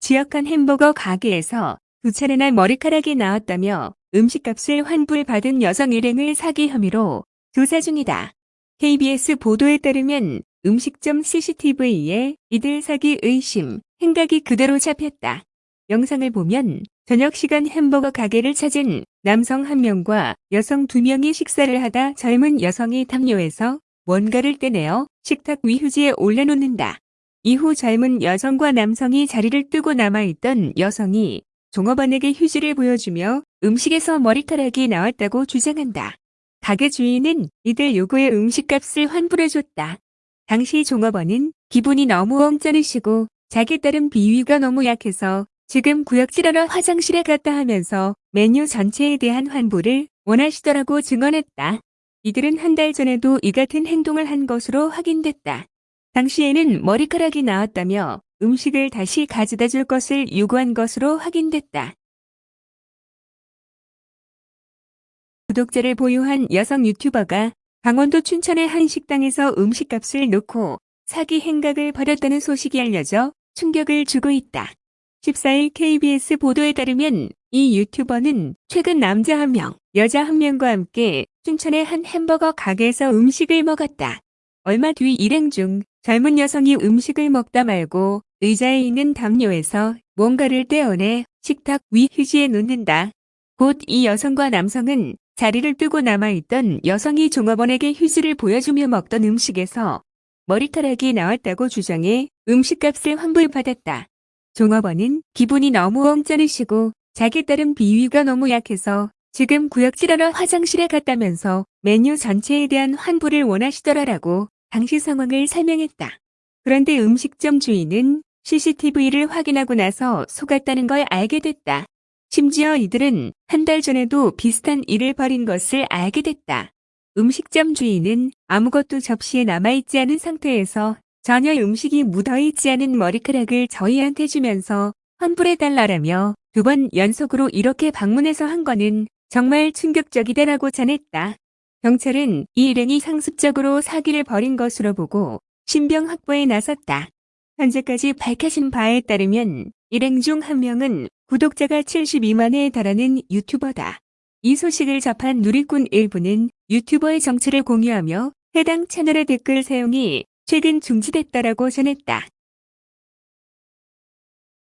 지역한 햄버거 가게에서 두 차례나 머리카락이 나왔다며 음식값을 환불받은 여성 일행을 사기 혐의로 조사 중이다. KBS 보도에 따르면 음식점 CCTV에 이들 사기 의심, 행각이 그대로 잡혔다. 영상을 보면 저녁 시간 햄버거 가게를 찾은 남성 한 명과 여성 두 명이 식사를 하다 젊은 여성이 담요에서 뭔가를 떼내어 식탁 위 휴지에 올려놓는다. 이후 젊은 여성과 남성이 자리를 뜨고 남아있던 여성이 종업원에게 휴지를 보여주며 음식에서 머리카락이 나왔다고 주장한다. 가게 주인은 이들 요구의 음식값을 환불해줬다. 당시 종업원은 기분이 너무 엉쩌으시고 자기 딸은 비위가 너무 약해서 지금 구역질하러 화장실에 갔다 하면서 메뉴 전체에 대한 환불을 원하시더라고 증언했다. 이들은 한 달 전에도 이 같은 행동을 한 것으로 확인됐다. 당시에는 머리카락이 나왔다며 음식을 다시 가져다 줄 것을 요구한 것으로 확인됐다. 구독자를 보유한 여성 유튜버가 강원도 춘천의 한 식당에서 음식값을 놓고 사기 행각을 벌였다는 소식이 알려져 충격을 주고 있다. 14일 KBS 보도에 따르면 이 유튜버는 최근 남자 한 명, 여자 한 명과 함께 춘천의 한 햄버거 가게에서 음식을 먹었다. 얼마 뒤 일행 중 젊은 여성이 음식을 먹다 말고 의자에 있는 담요에서 뭔가를 떼어내 식탁 위 휴지에 놓는다. 곧 이 여성과 남성은 자리를 뜨고 남아있던 여성이 종업원에게 휴지를 보여주며 먹던 음식에서 머리카락이 나왔다고 주장해 음식값을 환불받았다. 종업원은 기분이 너무 엉쩌으시고 자기 딸은 비위가 너무 약해서 지금 구역질하러 화장실에 갔다면서 메뉴 전체에 대한 환불을 원하시더라라고 당시 상황을 설명했다. 그런데 음식점 주인은 CCTV를 확인하고 나서 속았다는 걸 알게 됐다. 심지어 이들은 한 달 전에도 비슷한 일을 벌인 것을 알게 됐다. 음식점 주인은 아무것도 접시에 남아있지 않은 상태에서 전혀 음식이 묻어있지 않은 머리카락을 저희한테 주면서 환불해달라라며 두 번 연속으로 이렇게 방문해서 한 거는 정말 충격적이다라고 전했다. 경찰은 이 일행이 상습적으로 사기를 벌인 것으로 보고 신병 확보에 나섰다. 현재까지 밝혀진 바에 따르면 일행 중 한 명은 구독자가 72만에 달하는 유튜버다. 이 소식을 접한 누리꾼 일부는 유튜버의 정체를 공유하며 해당 채널의 댓글 사용이 최근 중지됐다라고 전했다.